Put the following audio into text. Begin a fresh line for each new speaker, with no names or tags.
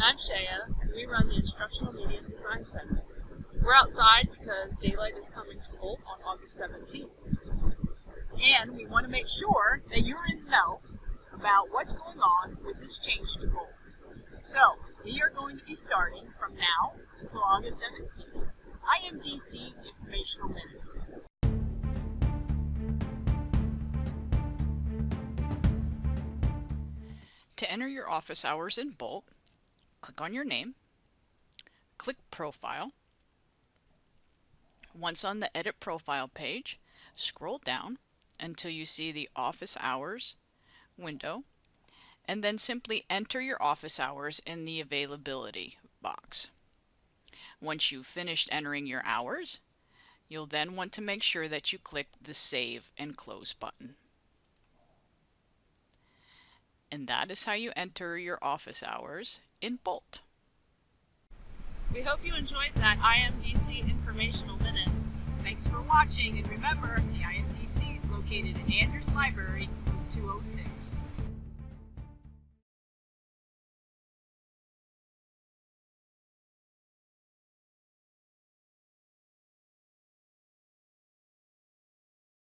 I'm Shaya, and we run the Instructional Media Design Center. We're outside because daylight is coming to Bolt on August 17th. And we want to make sure that you're in the know about what's going on with this change to Bolt. So, we are going to be starting from now until August 17th. IMDC Informational Minutes.
To enter your office hours in Bolt, click on your name, click Profile. Once on the Edit Profile page, scroll down until you see the Office Hours window, and then simply enter your office hours in the Availability box. Once you've finished entering your hours, you'll then want to make sure that you click the Save and Close button. And that is how you enter your office hours in Bolt.
We hope you enjoyed that IMDC Informational Minute. Thanks for watching, and remember, the IMDC is located in Andrews Library